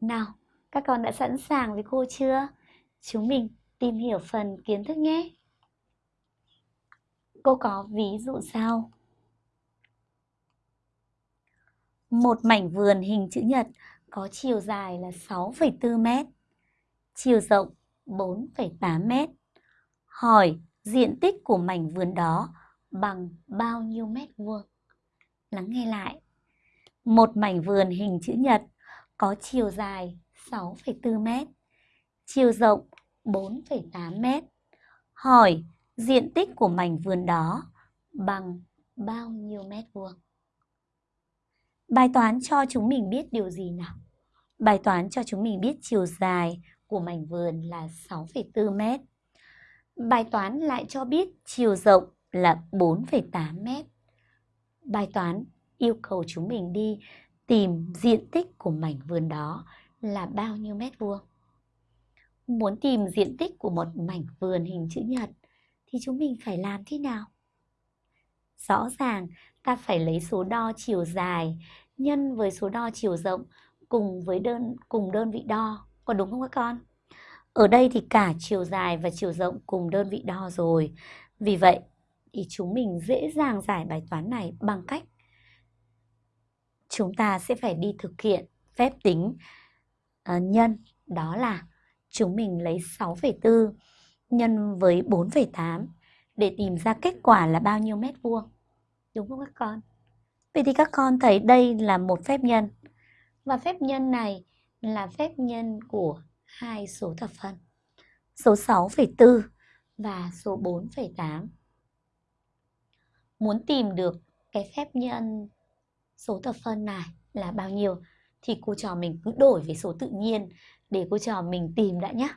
Nào, các con đã sẵn sàng với cô chưa? Chúng mình tìm hiểu phần kiến thức nhé. Cô có ví dụ sau. Một mảnh vườn hình chữ nhật có chiều dài là 6,4 mét, chiều rộng 4,8 mét. Hỏi diện tích của mảnh vườn đó bằng bao nhiêu mét vuông? Lắng nghe lại. Một mảnh vườn hình chữ nhật có chiều dài 6,4 mét, chiều rộng 4,8 mét. Hỏi diện tích của mảnh vườn đó bằng bao nhiêu mét vuông? Bài toán cho chúng mình biết điều gì nào? Bài toán cho chúng mình biết chiều dài của mảnh vườn là 6,4 mét. Bài toán lại cho biết chiều rộng là 4,8 mét. Bài toán yêu cầu chúng mình đi tìm diện tích của mảnh vườn đó là bao nhiêu mét vuông. Muốn tìm diện tích của một mảnh vườn hình chữ nhật thì chúng mình phải làm thế nào? Rõ ràng, ta phải lấy số đo chiều dài nhân với số đo chiều rộng cùng với đơn, cùng đơn vị đo. Có đúng không các con? Ở đây thì cả chiều dài và chiều rộng cùng đơn vị đo rồi. Vì vậy, thì chúng mình dễ dàng giải bài toán này bằng cách chúng ta sẽ phải đi thực hiện phép tính uh, nhân đó là chúng mình lấy 6,4 nhân với 4,8 để tìm ra kết quả là bao nhiêu mét vuông. Đúng không các con? Vậy thì các con thấy đây là một phép nhân. Và phép nhân này là phép nhân của hai số thập phân. Số 6,4 và số 4,8. Muốn tìm được cái phép nhân số thập phân này là bao nhiêu, thì cô trò mình cứ đổi với số tự nhiên để cô trò mình tìm đã nhé.